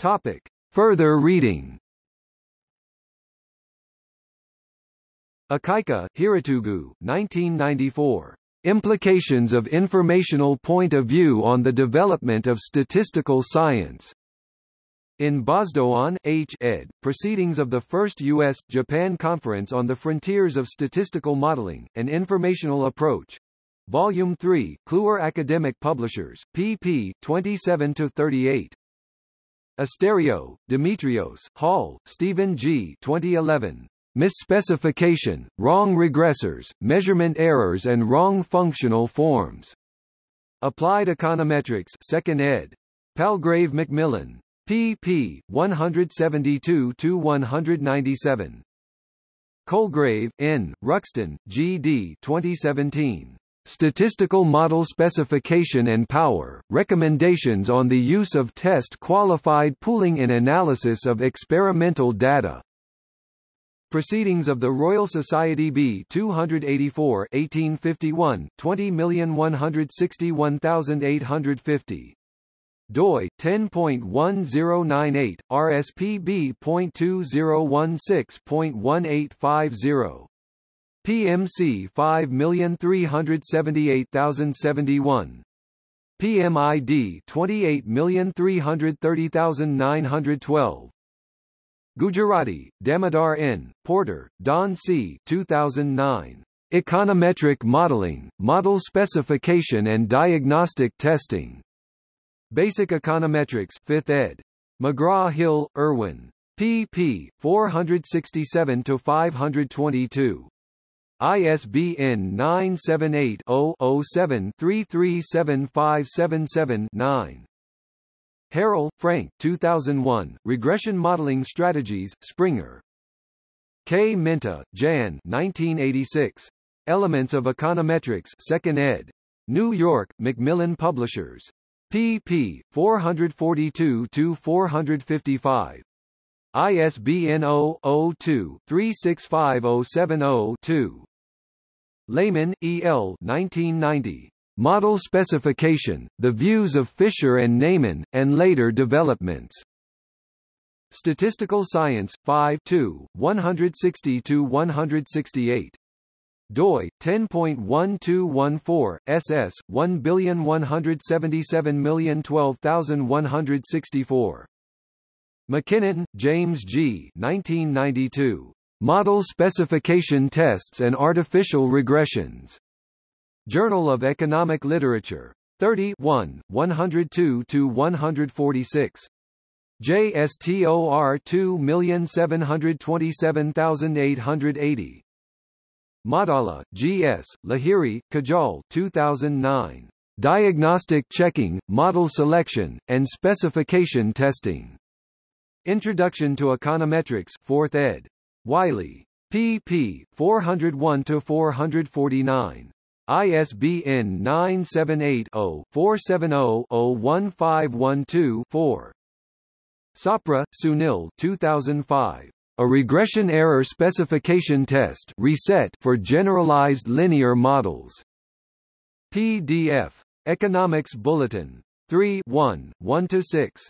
Topic. Further reading Akaike, Hirotugu, 1994. Implications of Informational Point of View on the Development of Statistical Science. In Bozdogan, H. ed., Proceedings of the First U.S.-Japan Conference on the Frontiers of Statistical Modeling, An Informational Approach. Volume 3, Kluwer Academic Publishers, pp. 27-38. Asteriou, Dimitrios, Hall, Stephen G. 2011. Misspecification, wrong regressors, measurement errors and wrong functional forms. Applied Econometrics 2nd ed. Palgrave Macmillan. pp. 172-197. Colegrave, N., Ruxton, G. D. 2017. Statistical Model Specification and Power, Recommendations on the Use of Test-Qualified Pooling and Analysis of Experimental Data. Proceedings of the Royal Society B 284 1851, 20161850. doi 10.1098 rspb.2016.1850 PMC 5378071 PMID 28330912 Gujarati, Damodar N., Porter, Don C. 2009. Econometric Modeling, Model Specification and Diagnostic Testing. Basic Econometrics 5th ed. McGraw-Hill, Irwin. pp. 467-522. ISBN 978-0-07-337577-9. Harrell, Frank 2001, Regression Modeling Strategies, Springer. Kmenta, Jan 1986. Elements of Econometrics 2nd ed. New York, Macmillan Publishers. pp. 442-455. ISBN 0-02-365070-2. Lehmann, E. L. 1990. Model Specification, The Views of Fisher and Neyman, and Later Developments. Statistical Science, 5 160-168. doi 10.1214 ss 11770121164 MacKinnon, James G. 1992. Model Specification Tests and Artificial Regressions. Journal of Economic Literature. 30 1, 102-146. JSTOR 2727880. Maddala, G.S., Lahiri, Kajal 2009. Diagnostic Checking, Model Selection, and Specification Testing. Introduction to Econometrics 4th ed. Wiley. pp. 401-449. ISBN 978-0-470-01512-4. Sapra, Sunil 2005. A regression error specification test reset for generalized linear models. PDF. Economics Bulletin. 3 1, 1–6.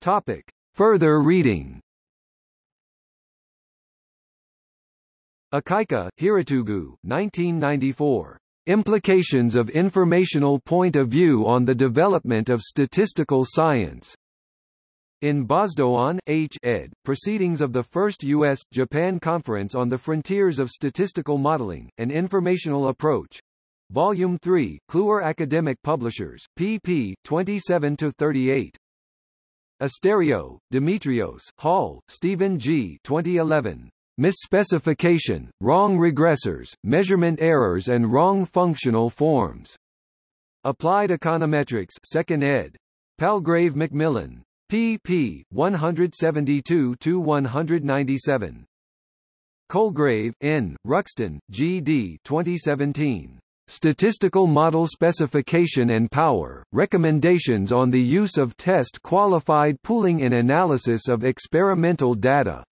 Topic. Further reading Akaike, Hirotugu, 1994. Implications of Informational Point of View on the Development of Statistical Science. In Bozdogan, H. ed., Proceedings of the First U.S.-Japan Conference on the Frontiers of Statistical Modeling, An Informational Approach. Volume 3, Kluwer Academic Publishers, pp. 27-38. Asteriou, Dimitrios, Hall, Stephen G. 2011 misspecification, wrong regressors, measurement errors and wrong functional forms. Applied Econometrics 2nd ed. Palgrave Macmillan. pp. 172-197. Colegrave, N., Ruxton, G. D. 2017. Statistical Model Specification and Power, Recommendations on the Use of Test-Qualified Pooling in Analysis of Experimental Data.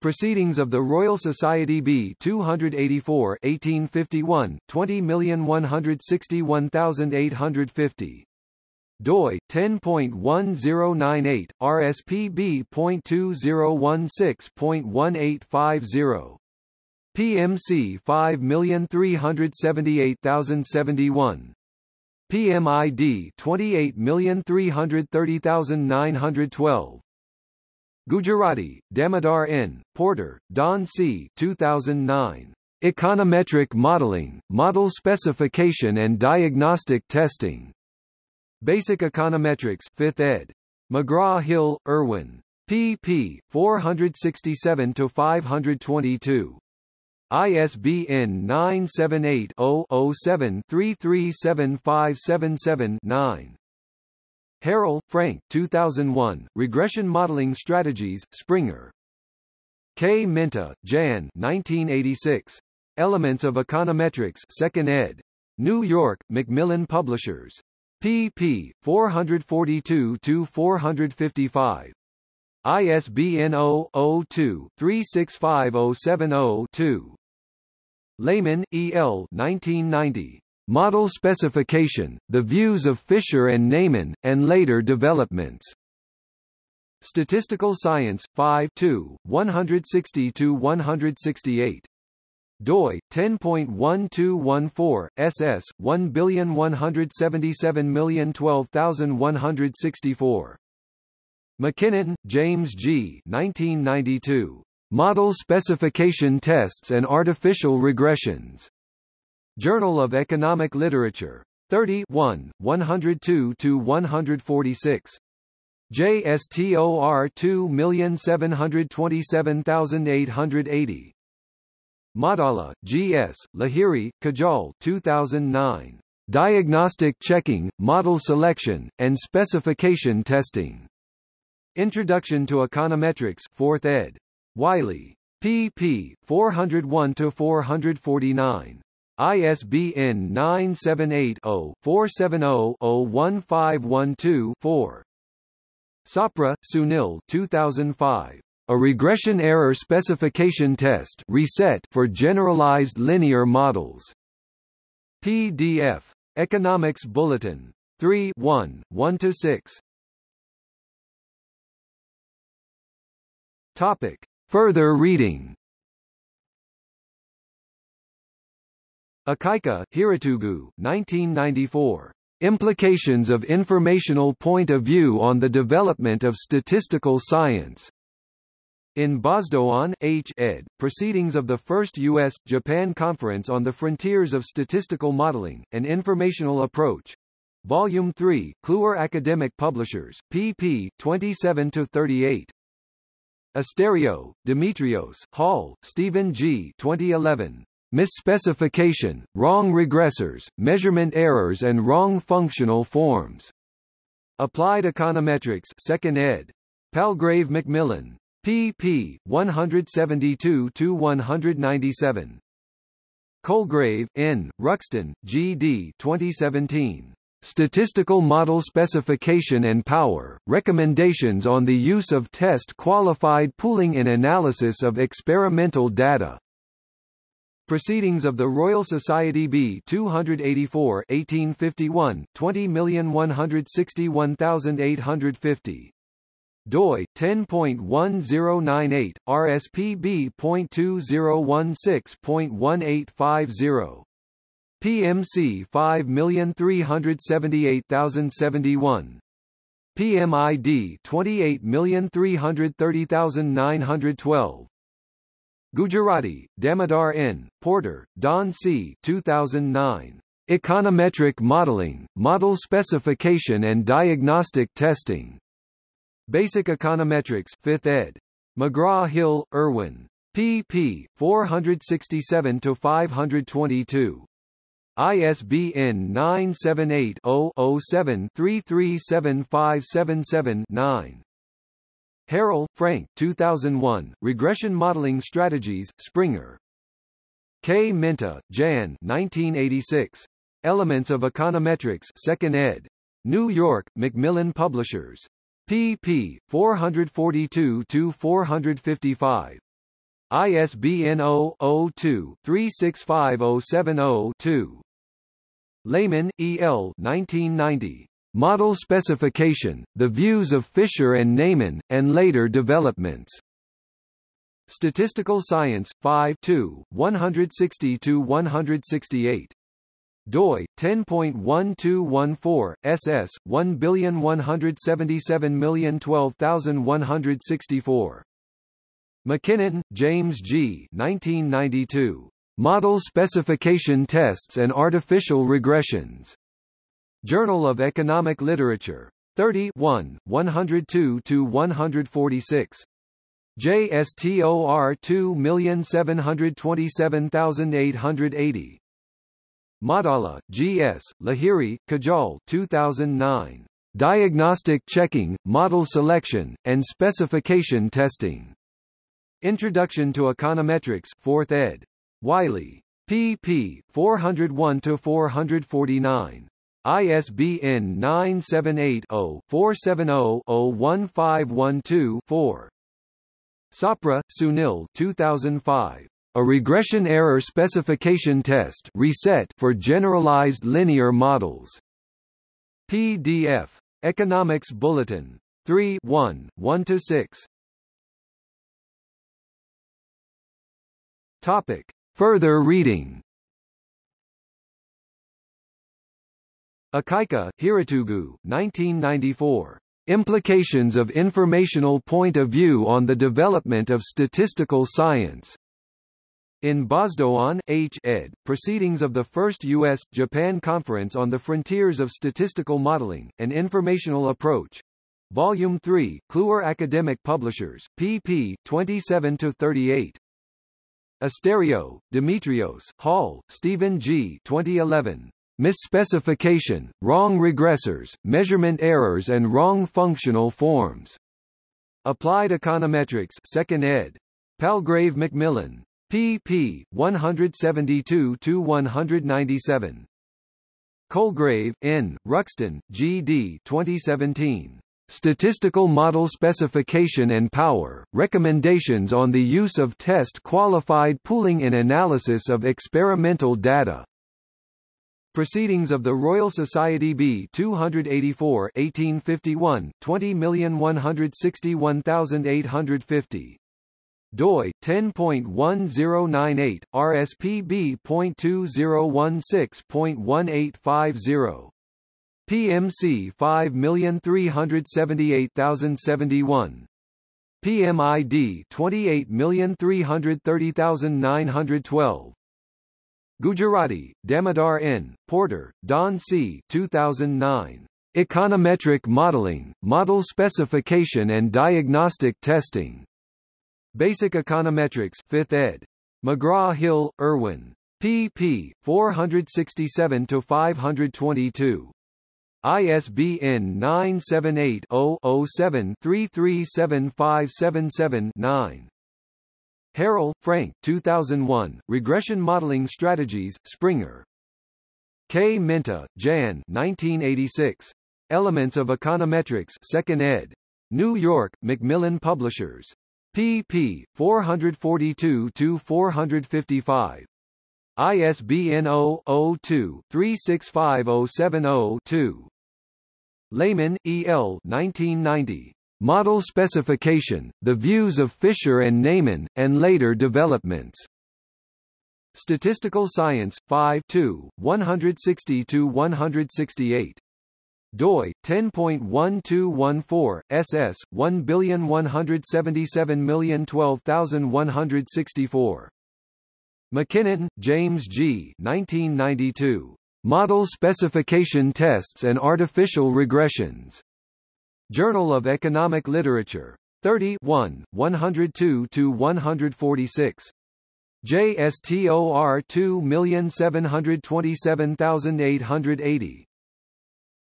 Proceedings of the Royal Society B 284 1851, 20161850. doi 10.1098 RSPB.2016.1850 PMC 5378071 PMID 28330912 Gujarati, Damodar N., Porter, Don C. 2009. Econometric Modeling, Model Specification and Diagnostic Testing. Basic Econometrics 5th ed. McGraw-Hill, Irwin. pp. 467-522. ISBN 978-0-07-337577-9. Harrell, Frank 2001, Regression Modeling Strategies, Springer. Kmenta, Jan 1986. Elements of Econometrics 2nd ed. New York, Macmillan Publishers. pp. 442-455. ISBN 0-02-365070-2. Lehmann, E. L. 1990. Model Specification, The Views of Fisher and Neyman, and Later Developments. Statistical Science, 5 160-168 doi 10.1214 ss 11770012164 MacKinnon, James G. 1992. Model Specification Tests and Artificial Regressions. Journal of Economic Literature. 30 102-146. JSTOR 2727880. Maddala, G.S., Lahiri, Kajal 2009. Diagnostic Checking, Model Selection, and Specification Testing. Introduction to Econometrics 4th ed. Wiley. pp. 401-449. ISBN 978-0-470-01512-4. Sapra, Sunil 2005. A regression error specification test reset for generalized linear models. PDF. Economics Bulletin. 3 1, 1–6. Topic. Further reading Akaike, Hirotugu, 1994. Implications of Informational Point of View on the Development of Statistical Science. In Bozdogan, H. ed., Proceedings of the First U.S.-Japan Conference on the Frontiers of Statistical Modeling, An Informational Approach. Volume 3, Kluwer Academic Publishers, pp. 27-38. Asteriou, Dimitrios, Hall, Stephen G. 2011. Misspecification, wrong regressors, measurement errors and wrong functional forms. Applied Econometrics 2nd ed. Palgrave Macmillan. pp. 172-197. Colegrave, N., Ruxton, G. D. 2017. Statistical Model Specification and Power, Recommendations on the Use of Test-Qualified Pooling in Analysis of Experimental Data. Proceedings of the Royal Society B 284 1851, 20161850. doi 10.1098 RSPB.2016.1850 PMC 5378071 PMID 28330912 Gujarati, Damodar N., Porter, Don C. 2009. Econometric Modeling, Model Specification and Diagnostic Testing. Basic Econometrics 5th ed. McGraw-Hill, Irwin. pp. 467-522. ISBN 978 0 7 337577 9 Harrell, Frank 2001, Regression Modeling Strategies, Springer. Kmenta, Jan 1986. Elements of Econometrics 2nd ed. New York, Macmillan Publishers. pp. 442-455. ISBN 0-02-365070-2. Lehmann, E. L. 1990. Model specification, the views of Fisher and Neyman, and later developments. Statistical Science, 5 160–168 doi 10.1214 ss 11770121164 MacKinnon, James G. 1992. Model Specification Tests and Artificial Regressions. Journal of Economic Literature. 31, 102–146. JSTOR 2727880. Maddala, G.S., Lahiri, Kajal 2009. Diagnostic Checking, Model Selection, and Specification Testing. Introduction to Econometrics 4th ed. Wiley. pp. 401-449. ISBN 978-0-470-01512-4. Sapra, Sunil 2005. A regression error specification test reset for generalized linear models. PDF. Economics Bulletin. 3 1, 1–6. Topic. Further reading Akaike, Hirotugu 1994. Implications of Informational Point of View on the Development of Statistical Science. In Bozdogan, H. ed., Proceedings of the First U.S.-Japan Conference on the Frontiers of Statistical Modeling, An Informational Approach. Volume 3, Kluwer Academic Publishers, pp. 27-38. Asteriou, Dimitrios, Hall, Stephen G. 2011. Misspecification, Wrong Regressors, Measurement Errors and Wrong Functional Forms. Applied Econometrics 2nd ed. Palgrave Macmillan pp. 172–197. Colegrave, N., Ruxton, G. D. 2017. Statistical Model Specification and Power, Recommendations on the Use of Test-Qualified Pooling and Analysis of Experimental Data. Proceedings of the Royal Society B 284 1851, 20161850 doi 10.1098 rspb.2016.1850 PMC 5378071 PMID 28330912 Gujarati, Damodar N., Porter, Don C. 2009. Econometric Modeling, Model Specification and Diagnostic Testing. Basic Econometrics 5th ed. McGraw-Hill, Irwin. pp. 467-522. ISBN 978-0-07-337577-9. Harrell, Frank 2001, Regression Modeling Strategies, Springer. Kmenta, Jan 1986. Elements of Econometrics 2nd ed. New York, Macmillan Publishers pp. 442-455. ISBN 0-02-365070-2. Lehmann, E. L. 1990. Model Specification, The Views of Fisher and Neyman, and Later Developments. Statistical Science, 5 160–168 doi 10.1214 ss 11770121164 MacKinnon, James G. 1992. Model Specification Tests and Artificial Regressions. Journal of Economic Literature. 31, 102 to 146. JSTOR 2727880.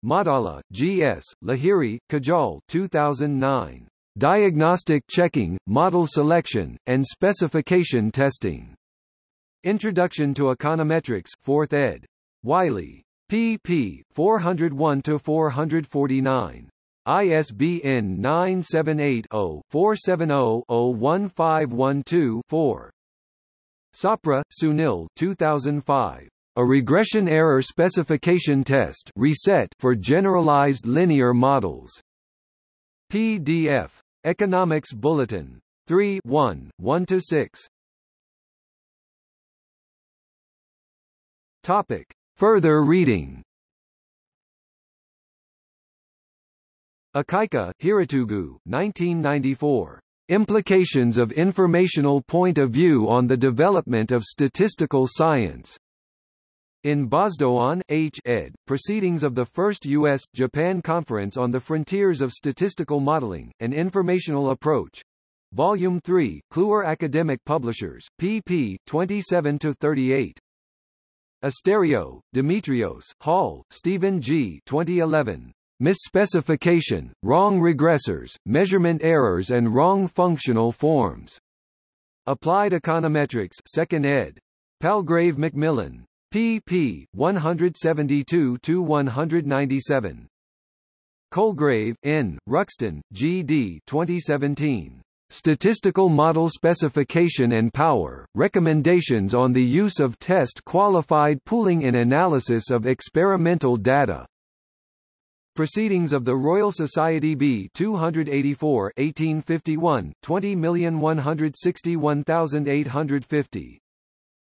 Maddala, G.S., Lahiri, Kajal 2009. Diagnostic Checking, Model Selection, and Specification Testing. Introduction to Econometrics 4th ed. Wiley. pp. 401-449. ISBN 978-0-470-01512-4. Sapra, Sunil 2005. A regression error specification test reset for generalized linear models. PDF. Economics Bulletin. 3 1, 1–6 Topic. Further reading Akaike, Hirotugu, 1994. Implications of Informational Point of View on the Development of Statistical Science. In Bozdogan, H. ed., Proceedings of the First U.S.-Japan Conference on the Frontiers of Statistical Modeling, An Informational Approach. Volume 3, Kluwer Academic Publishers, pp. 27-38. Asteriou, Dimitrios, Hall, Stephen G. 2011. Misspecification, wrong regressors, measurement errors and wrong functional forms. Applied Econometrics 2nd ed. Palgrave Macmillan. pp. 172-197. Colegrave, N., Ruxton, G. D. 2017. Statistical Model Specification and Power, Recommendations on the Use of Test-Qualified Pooling in Analysis of Experimental Data. Proceedings of the Royal Society B 284 1851, 20161850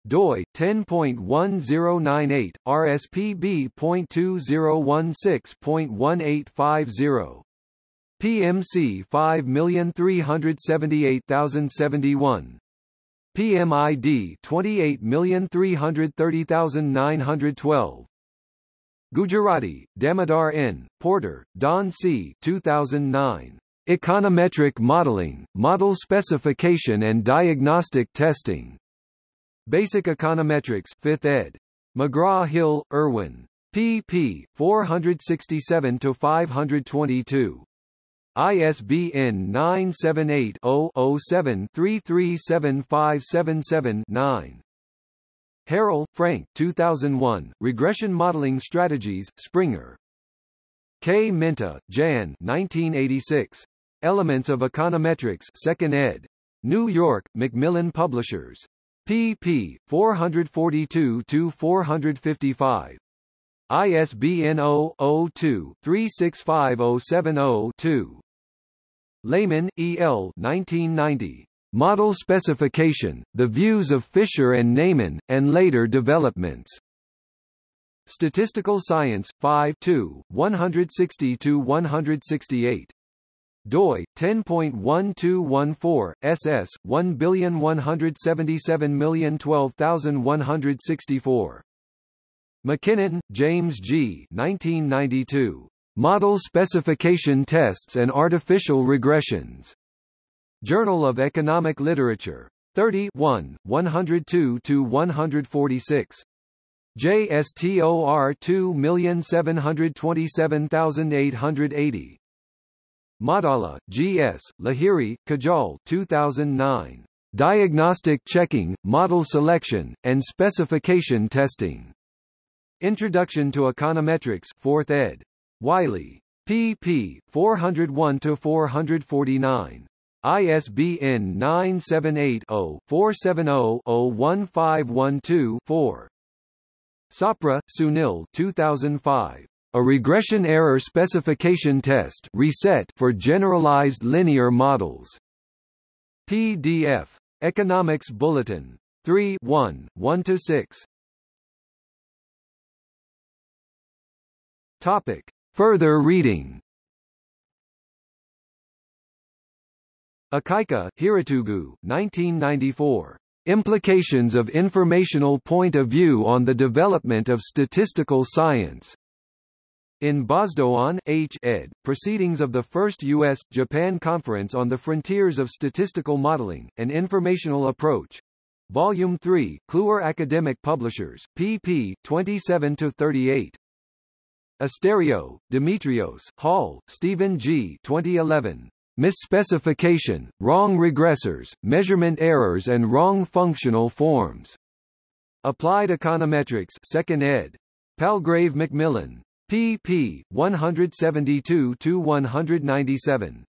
doi 10.1098 rspb.2016.1850 PMC 5378071 PMID 28330912 Gujarati, Damodar N., Porter, Don C. 2009. Econometric Modeling, Model Specification and Diagnostic Testing. Basic Econometrics 5th ed. McGraw-Hill, Irwin. pp. 467-522. ISBN 978-0-07-337577-9. Harrell, Frank 2001, Regression Modeling Strategies, Springer. Kmenta, Jan 1986. Elements of Econometrics 2nd ed. New York, Macmillan Publishers. pp. 442-455. ISBN 0-02-365070-2. Lehmann, E. L. 1990. Model specification, the views of Fisher and Neyman, and later developments. Statistical Science, 5 2, 160–168. doi 10.1214 ss 11770012164 MacKinnon, James G. 1992. Model Specification Tests and Artificial Regressions. Journal of Economic Literature. 30 102-146. JSTOR 2727880. Maddala, G.S., Lahiri, Kajal 2009. Diagnostic Checking, Model Selection, and Specification Testing. Introduction to Econometrics 4th ed. Wiley. pp. 401-449. ISBN 978-0-470-01512-4. Sapra, Sunil 2005. A regression error specification test reset for generalized linear models. PDF. Economics Bulletin. 3 1, 1–6. Topic. Further reading Akaike, Hirotugu, 1994. Implications of Informational Point of View on the Development of Statistical Science. In Bozdogan, H. ed., Proceedings of the First U.S.-Japan Conference on the Frontiers of Statistical Modeling, An Informational Approach. Volume 3, Kluwer Academic Publishers, pp. 27-38. Asteriou, Dimitrios, Hall, Stephen G. 2011 misspecification, wrong regressors, measurement errors and wrong functional forms. Applied Econometrics 2nd ed. Palgrave Macmillan. pp. 172-197.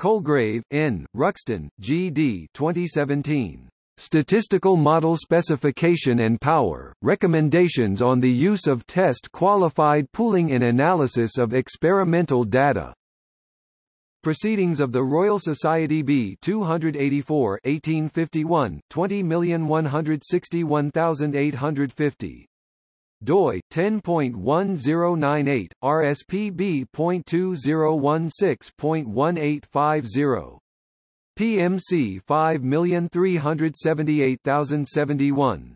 Colegrave, N., Ruxton, G. D. 2017. Statistical Model Specification and Power, Recommendations on the Use of Test-Qualified Pooling in Analysis of Experimental Data. Proceedings of the Royal Society B 284 1851, 20161850 doi 10.1098 RSPB.2016.1850 PMC 5378071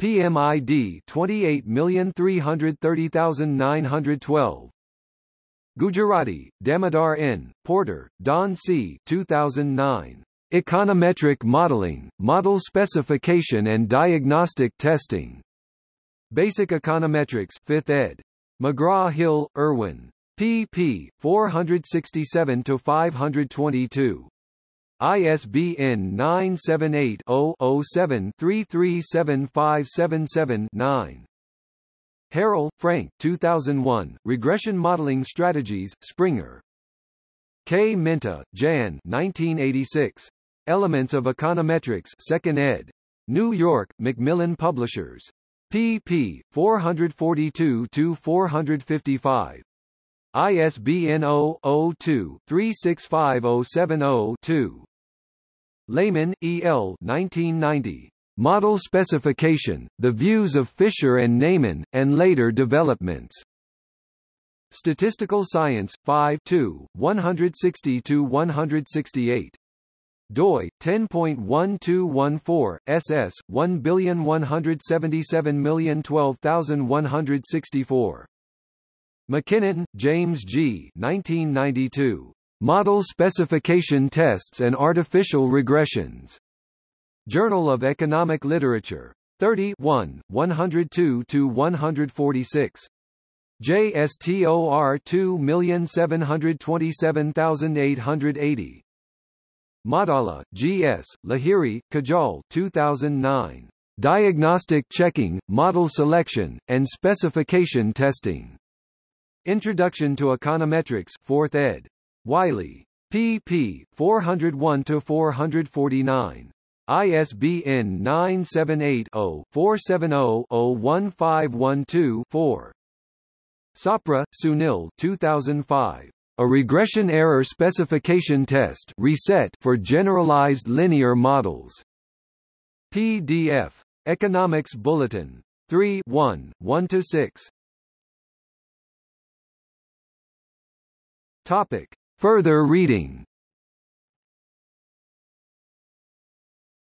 PMID 28330912 Gujarati, Damodar N., Porter, Don C. 2009. Econometric Modeling, Model Specification and Diagnostic Testing. Basic Econometrics 5th ed. McGraw-Hill, Irwin. pp. 467-522. ISBN 978-0-07-337577-9. Harrell, Frank 2001, Regression Modeling Strategies, Springer. Kmenta, Jan 1986. Elements of Econometrics 2nd ed. New York, Macmillan Publishers. pp. 442-455. ISBN 0-02-365070-2. Lehmann, E. L. 1990. Model Specification, The Views of Fisher and Neyman, and Later Developments. Statistical Science, 5 160–168 doi 10.1214 ss 11770121164 MacKinnon, James G. 1992. Model Specification Tests and Artificial Regressions. Journal of Economic Literature. 30 102-146. JSTOR 2727880. Maddala, G.S., Lahiri, Kajal 2009. Diagnostic Checking, Model Selection, and Specification Testing. Introduction to Econometrics 4th ed. Wiley. pp. 401-449. ISBN 978-0-470-01512-4. Sapra, Sunil 2005. A regression error specification test reset for generalized linear models. PDF. Economics Bulletin. 3 1, 1–6. Topic. Further reading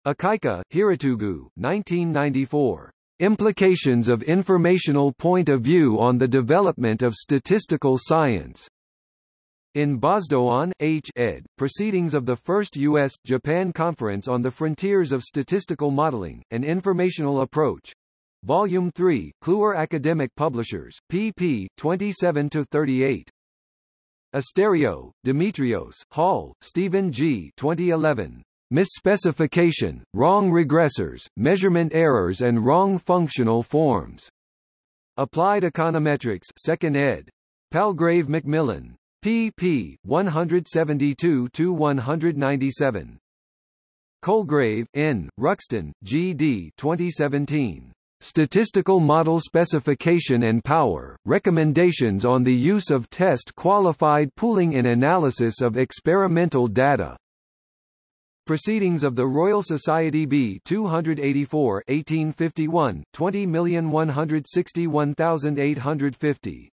Akaike, Hirotugu 1994. Implications of Informational Point of View on the Development of Statistical Science. In Bozdogan, H. ed., Proceedings of the First U.S.-Japan Conference on the Frontiers of Statistical Modeling, An Informational Approach. Volume 3, Kluwer Academic Publishers, pp. 27-38. Asteriou, Dimitrios, Hall, Stephen G. 2011. Misspecification, wrong regressors, measurement errors and wrong functional forms. Applied Econometrics 2nd ed. Palgrave Macmillan. pp. 172-197. Colegrave, N., Ruxton, G. D. 2017. Statistical Model Specification and Power, Recommendations on the Use of Test-Qualified Pooling in Analysis of Experimental Data. Proceedings of the Royal Society B 284 1851, 20161850.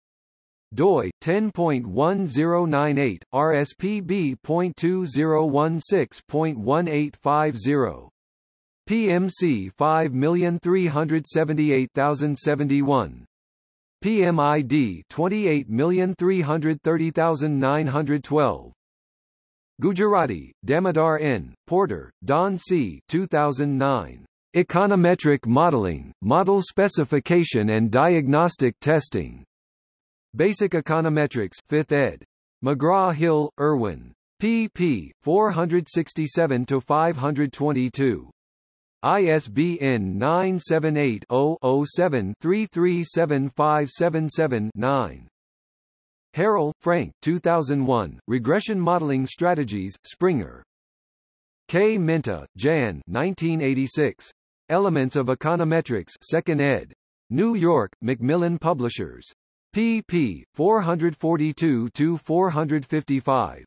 doi 10.1098 RSPB.2016.1850 PMC 5378071 PMID 28330912 Gujarati, Damodar N., Porter, Don C. 2009. Econometric Modeling, Model Specification and Diagnostic Testing. Basic Econometrics 5th ed. McGraw-Hill, Irwin. pp. 467-522. ISBN 978 0 7 337577 9 Harrell, Frank 2001, Regression Modeling Strategies, Springer. Kmenta, Jan 1986. Elements of Econometrics 2nd ed. New York, Macmillan Publishers. pp. 442-455.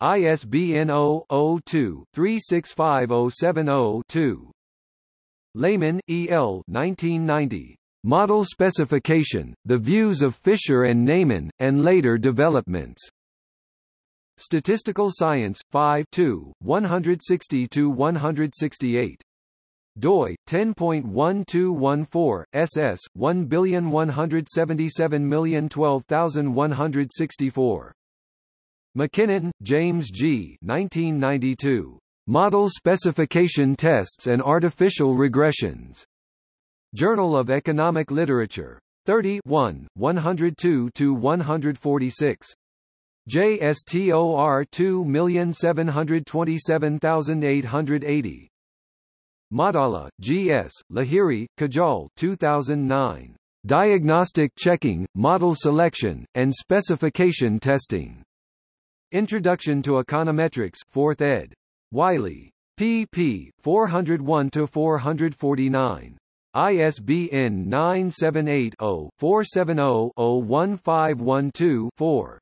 ISBN 0-02-365070-2. Lehmann, E. L. 1990. Model Specification, The Views of Fisher and Neyman, and Later Developments. Statistical Science, 5 160-168 doi 10.1214 ss 11770121164 MacKinnon, James G. 1992. Model Specification Tests and Artificial Regressions. Journal of Economic Literature. 30 1, 102-146. JSTOR 2727880. Maddala, G.S., Lahiri, Kajal 2009. Diagnostic Checking, Model Selection, and Specification Testing. Introduction to Econometrics 4th ed. Wiley. pp. 401-449. ISBN 978-0-470-01512-4.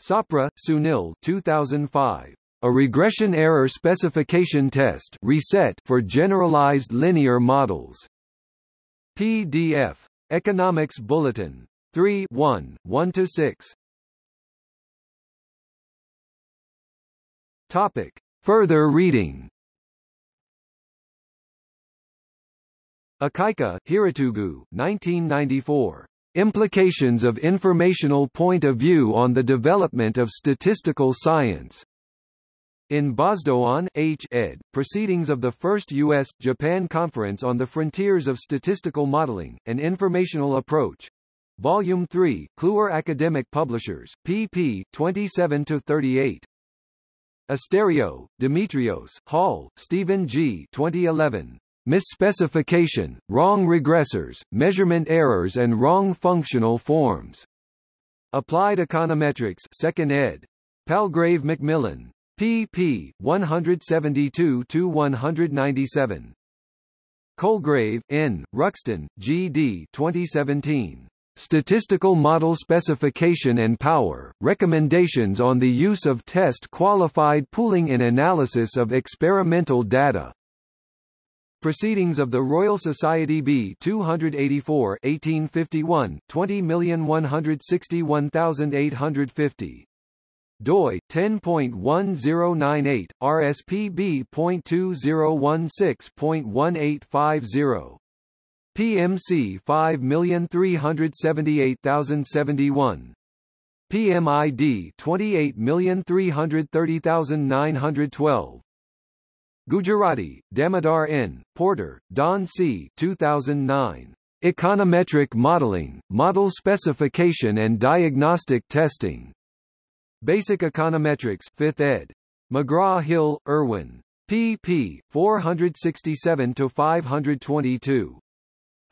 Sapra, Sunil 2005. A regression error specification test reset for generalized linear models. PDF. Economics Bulletin. 3 1, 1–6. Topic. Further reading Akaike, Hirotugu, 1994. Implications of Informational Point of View on the Development of Statistical Science. In Bozdogan, H. ed., Proceedings of the First U.S.-Japan Conference on the Frontiers of Statistical Modeling, An Informational Approach. Volume 3, Kluwer Academic Publishers, pp. 27-38. Asteriou, Dimitrios, Hall, Stephen G. 2011. Misspecification, wrong regressors, measurement errors and wrong functional forms. Applied Econometrics 2nd ed. Palgrave Macmillan. pp. 172-197. Colegrave, N., Ruxton, G. D. 2017. Statistical Model Specification and Power, Recommendations on the Use of Test-Qualified Pooling in Analysis of Experimental Data. Proceedings of the Royal Society B 284 1851, 20161850. doi 10.1098 rspb.2016.1850 PMC 5378071 PMID 28330912 Gujarati, Damodar N., Porter, Don C. 2009. Econometric Modeling, Model Specification and Diagnostic Testing. Basic Econometrics 5th ed. McGraw-Hill, Irwin. pp. 467-522.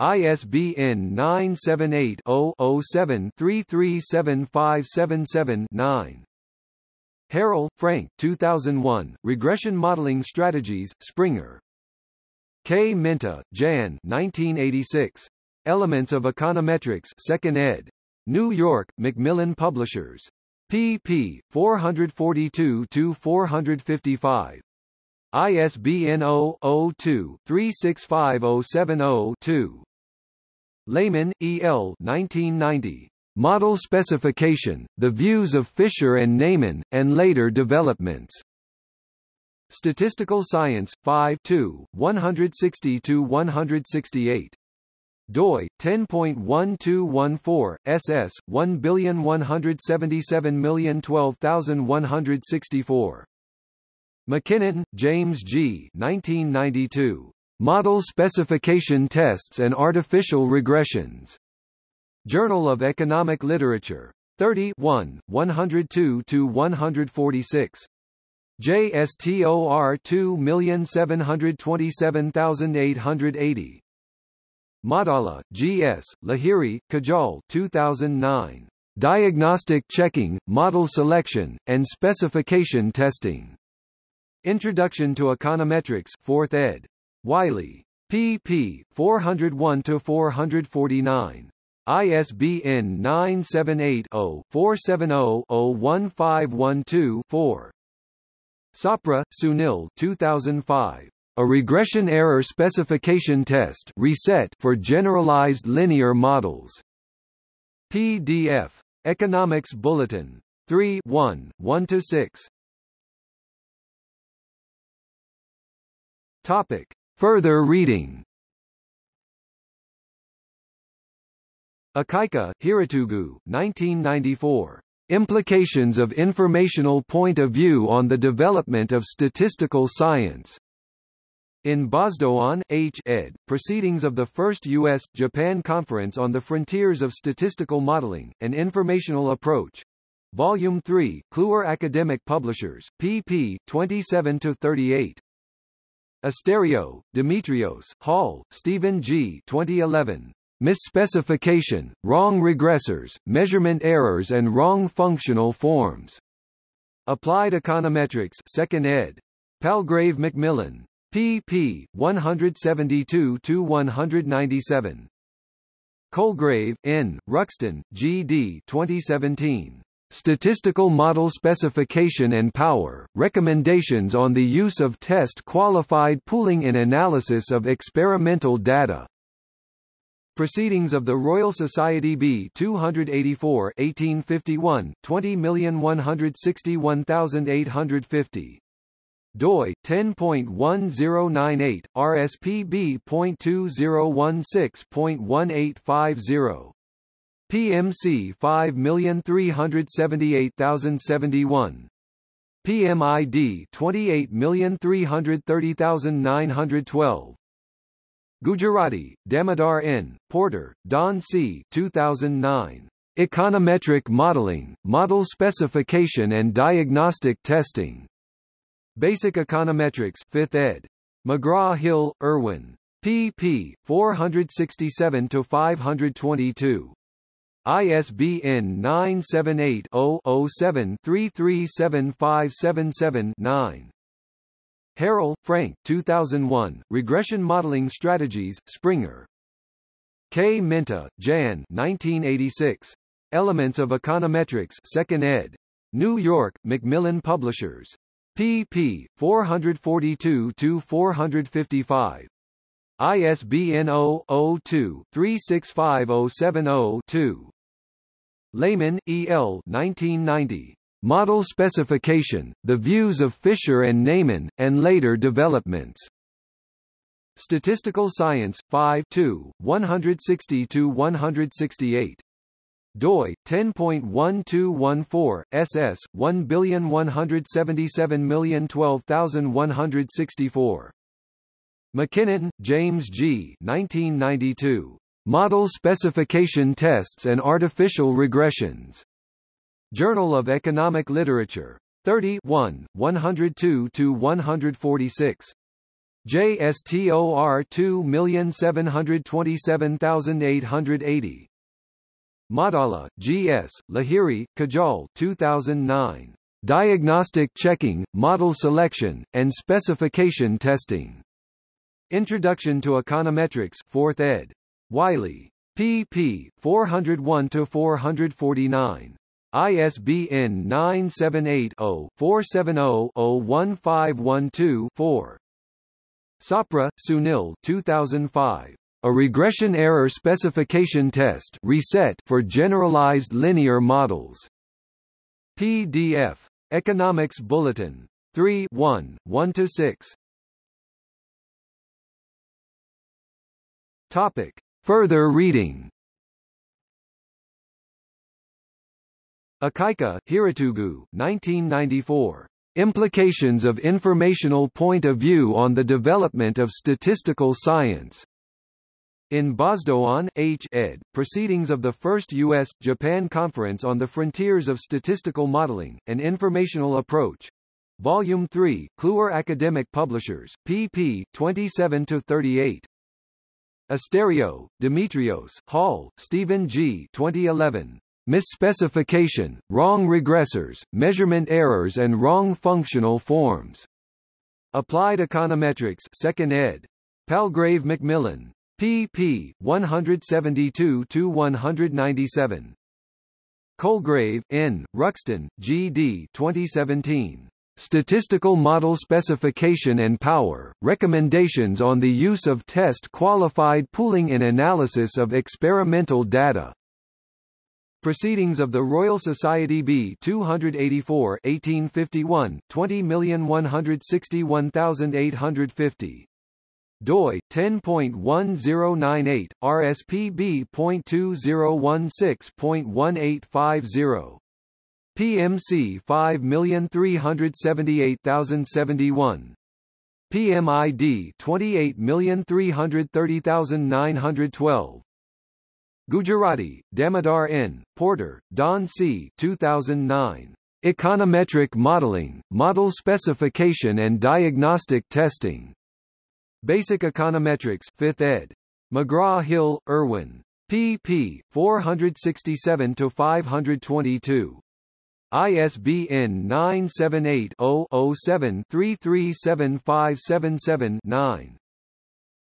ISBN 978-0-07-337577-9. Harrell, Frank 2001, Regression Modeling Strategies, Springer. Kmenta, Jan 1986. Elements of Econometrics 2nd ed. New York, Macmillan Publishers. pp. 442-455. ISBN 0-02-365070-2. Lehmann, E. L. 1990. Model Specification, The Views of Fisher and Neyman, and Later Developments. Statistical Science, 5 2, 160-168. doi 10.1214 ss 11770121164 MacKinnon, James G. 1992. Model Specification Tests and Artificial Regressions. Journal of Economic Literature. 30 1, 102-146. JSTOR 2727880. Maddala, G.S., Lahiri, Kajal 2009. Diagnostic Checking, Model Selection, and Specification Testing. Introduction to Econometrics 4th ed. Wiley. pp. 401-449. ISBN 978-0-470-01512-4. Sapra, Sunil 2005. A regression error specification test reset for generalized linear models. PDF. Economics Bulletin. 3 1, 1–6. Topic. Further reading Akaike, Hirotugu 1994. Implications of Informational Point of View on the Development of Statistical Science. In Bozdogan, H. ed., Proceedings of the First U.S.-Japan Conference on the Frontiers of Statistical Modeling, An Informational Approach. Volume 3, Kluwer Academic Publishers, pp. 27-38. Asteriou, Dimitrios, Hall, Stephen G. 2011. Misspecification, wrong regressors, measurement errors and wrong functional forms. Applied Econometrics 2nd ed. Palgrave Macmillan. pp. 172-197. Colegrave, N., Ruxton, G. D. 2017. Statistical Model Specification and Power, Recommendations on the Use of Test-Qualified Pooling in Analysis of Experimental Data. Proceedings of the Royal Society B 284 1851, 20161850. doi 10.1098 rsp.2016.1850 PMC 5378071 PMID 28330912 Gujarati, Damodar N., Porter, Don C. 2009. Econometric Modeling, Model Specification and Diagnostic Testing. Basic Econometrics 5th ed. McGraw-Hill, Irwin. pp. 467-522. ISBN 978-0-07-337577-9. Harrell, Frank 2001, Regression Modeling Strategies, Springer. Kmenta, Jan 1986. Elements of Econometrics 2nd ed. New York, Macmillan Publishers. pp. 442-455. ISBN 0-02-365070-2. Lehmann, E. L. 1990. Model Specification, The Views of Fisher and Neyman, and Later Developments. Statistical Science, 5 2, 160–168. doi 10.1214 ss 11770121164 MacKinnon, James G. 1992. Model Specification Tests and Artificial Regressions. Journal of Economic Literature. 30 102 to 146. JSTOR 2727880. Maddala, G.S., Lahiri, Kajal 2009. Diagnostic Checking, Model Selection, and Specification Testing. Introduction to Econometrics 4th ed. Wiley. pp. 401-449. ISBN 978-0-470-01512-4. Sapra, Sunil 2005. A regression error specification test reset for generalized linear models. PDF. Economics Bulletin. 3 1, 1–6. Topic. Further reading Akaike, Hirotugu 1994. Implications of Informational Point of View on the Development of Statistical Science. In Bozdogan, H. ed., Proceedings of the First U.S.-Japan Conference on the Frontiers of Statistical Modeling, An Informational Approach. Volume 3, Kluwer Academic Publishers, pp. 27-38. Asteriou, Dimitrios, Hall, Stephen G. 2011 misspecification, wrong regressors, measurement errors and wrong functional forms. Applied Econometrics 2nd ed. Palgrave Macmillan. pp. 172-197. Colegrave, N., Ruxton, G. D. 2017. Statistical Model Specification and Power, Recommendations on the Use of Test-Qualified Pooling in Analysis of Experimental Data. Proceedings of the Royal Society B 284 1851, 20161850 doi 10.1098 rspb.2016.1850 PMC 5378071 PMID 28330912 Gujarati, Damodar N., Porter, Don C. 2009. Econometric Modeling, Model Specification and Diagnostic Testing. Basic Econometrics 5th ed. McGraw-Hill, Irwin. pp. 467-522. ISBN 978-0-07-337577-9.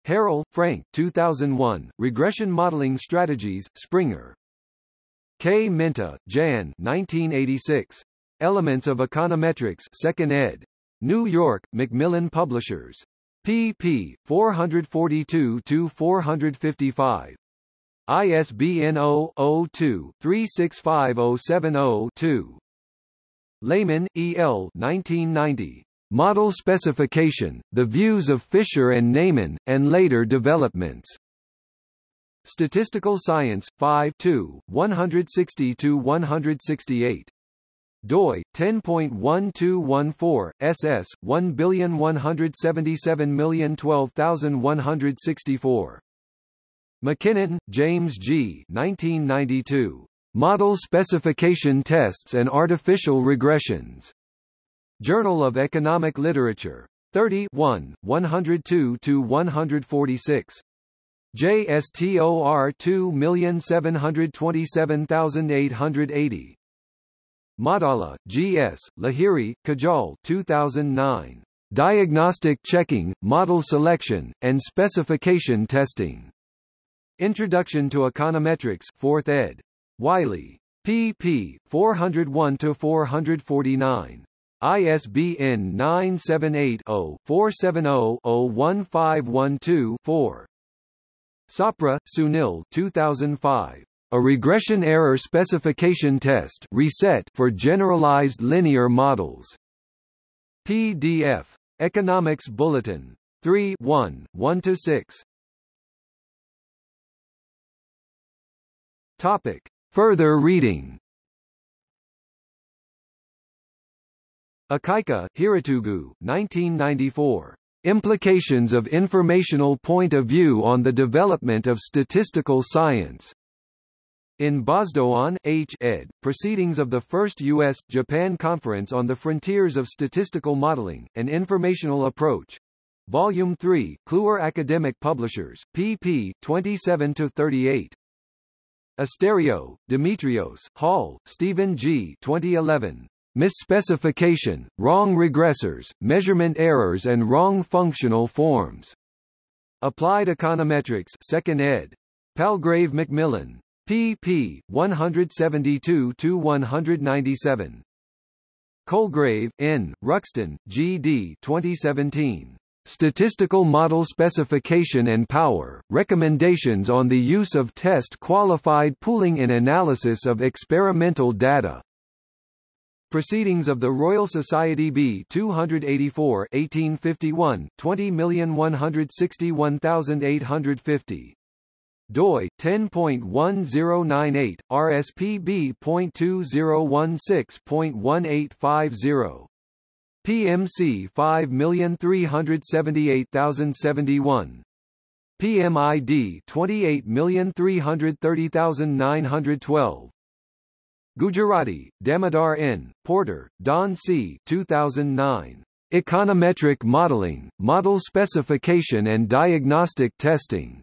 Harrell, Frank 2001, Regression Modeling Strategies, Springer. Kmenta, Jan 1986. Elements of Econometrics 2nd ed. New York, Macmillan Publishers pp. 442-455. ISBN 0-02-365070-2. Lehmann, E. L. 1990. Model Specification, The Views of Fisher and Neyman, and Later Developments. Statistical Science, 5 160-168 doi 10.1214 ss 11770012164 MacKinnon, James G. 1992. Model Specification Tests and Artificial Regressions. Journal of Economic Literature. 30 102 to 146. JSTOR 2727880. Maddala, G.S., Lahiri, Kajal 2009. Diagnostic Checking, Model Selection, and Specification Testing. Introduction to Econometrics 4th ed. Wiley. pp. 401-449. ISBN 978-0-470-01512-4. Sapra, Sunil 2005. A regression error specification test reset for generalized linear models. PDF. Economics Bulletin. 3 1, 1–6 Topic. Further reading Akaike, Hirotugu, 1994. Implications of Informational Point of View on the Development of Statistical Science. In Bozdogan, H. ed., Proceedings of the First U.S.-Japan Conference on the Frontiers of Statistical Modeling, An Informational Approach. Volume 3, Kluwer Academic Publishers, pp. 27-38. Asteriou, Dimitrios, Hall, Stephen G. 2011. Misspecification, Wrong Regressors, Measurement Errors and Wrong Functional Forms. Applied Econometrics 2nd ed. Palgrave Macmillan pp. 172-197. Colegrave, N., Ruxton, G. D. 2017. Statistical Model Specification and Power, Recommendations on the Use of Test-Qualified Pooling in Analysis of Experimental Data. Proceedings of the Royal Society B 284 1851, 20161850 doi 10.1098 rspb.2016.1850 PMC 5378071 PMID 28330912 Gujarati, Damodar N., Porter, Don C. 2009. Econometric Modeling, Model Specification and Diagnostic Testing.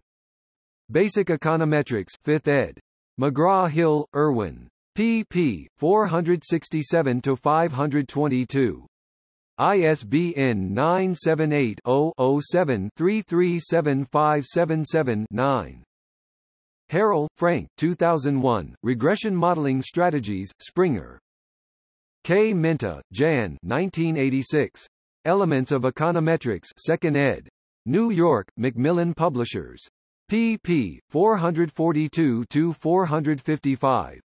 Basic Econometrics 5th ed. McGraw-Hill, Irwin. pp. 467-522. ISBN 978-0-07-337577-9. Harrell, Frank 2001, Regression Modeling Strategies, Springer. Kmenta, Jan 1986. Elements of Econometrics 2nd ed. New York, Macmillan Publishers. pp. 442-455.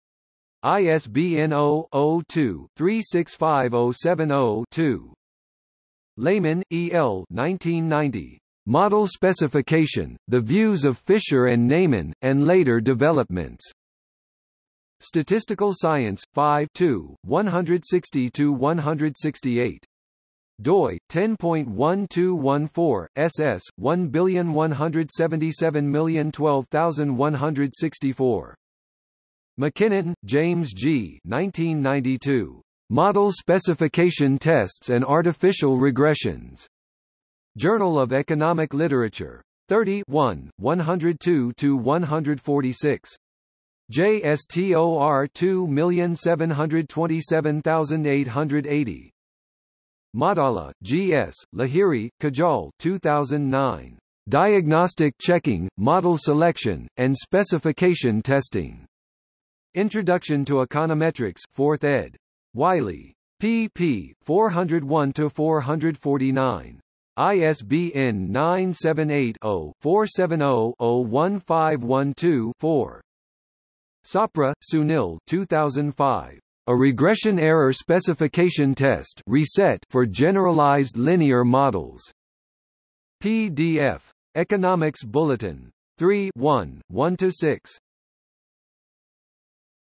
ISBN 0-02-365070-2. Lehmann, E. L. 1990. Model Specification, The Views of Fisher and Neyman, and Later Developments. Statistical Science, 5 2, 160-168 doi 10.1214 ss 11770012164 MacKinnon, James G. 1992. Model Specification Tests and Artificial Regressions. Journal of Economic Literature. 30 102-146. JSTOR 2727880. Maddala, G.S., Lahiri, Kajal 2009. Diagnostic Checking, Model Selection, and Specification Testing. Introduction to Econometrics 4th ed. Wiley. pp. 401-449. ISBN 978-0-470-01512-4. Sapra, Sunil 2005. A regression error specification test reset for generalized linear models. PDF. Economics Bulletin. 3 1, 1–6.